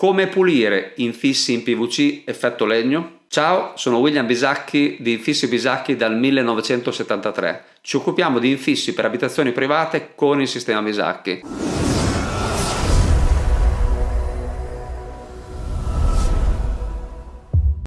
Come pulire infissi in PVC effetto legno? Ciao, sono William Bisacchi di Infissi Bisacchi dal 1973. Ci occupiamo di infissi per abitazioni private con il sistema Bisacchi.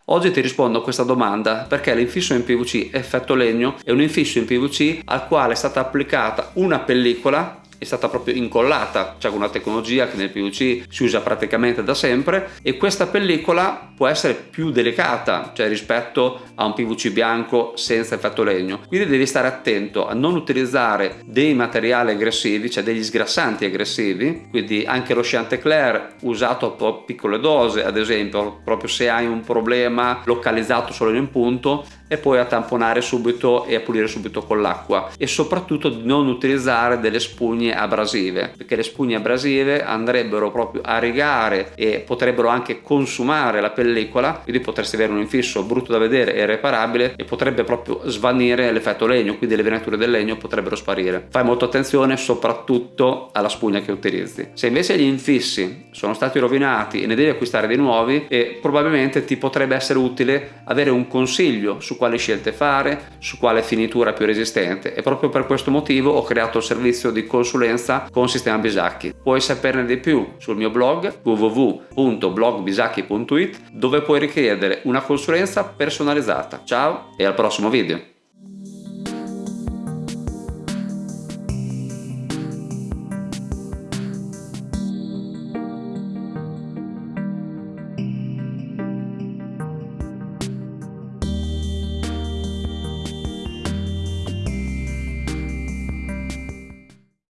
Oggi ti rispondo a questa domanda perché l'infisso in PVC effetto legno è un infisso in PVC al quale è stata applicata una pellicola è stata proprio incollata, cioè con una tecnologia che nel PVC si usa praticamente da sempre e questa pellicola può essere più delicata, cioè rispetto a un PVC bianco senza effetto legno. Quindi devi stare attento a non utilizzare dei materiali aggressivi, cioè degli sgrassanti aggressivi, quindi anche lo Chantecler usato a piccole dose, ad esempio, proprio se hai un problema localizzato solo in un punto e poi a tamponare subito e a pulire subito con l'acqua e soprattutto non utilizzare delle spugne abrasive perché le spugne abrasive andrebbero proprio a rigare e potrebbero anche consumare la pellicola quindi potresti avere un infisso brutto da vedere e irreparabile e potrebbe proprio svanire l'effetto legno quindi le venature del legno potrebbero sparire. Fai molta attenzione soprattutto alla spugna che utilizzi. Se invece gli infissi sono stati rovinati e ne devi acquistare dei nuovi e probabilmente ti potrebbe essere utile avere un consiglio su quali scelte fare su quale finitura più resistente e proprio per questo motivo ho creato il servizio di consulenza con Sistema Bisacchi. Puoi saperne di più sul mio blog www.blogbisacchi.it dove puoi richiedere una consulenza personalizzata. Ciao e al prossimo video!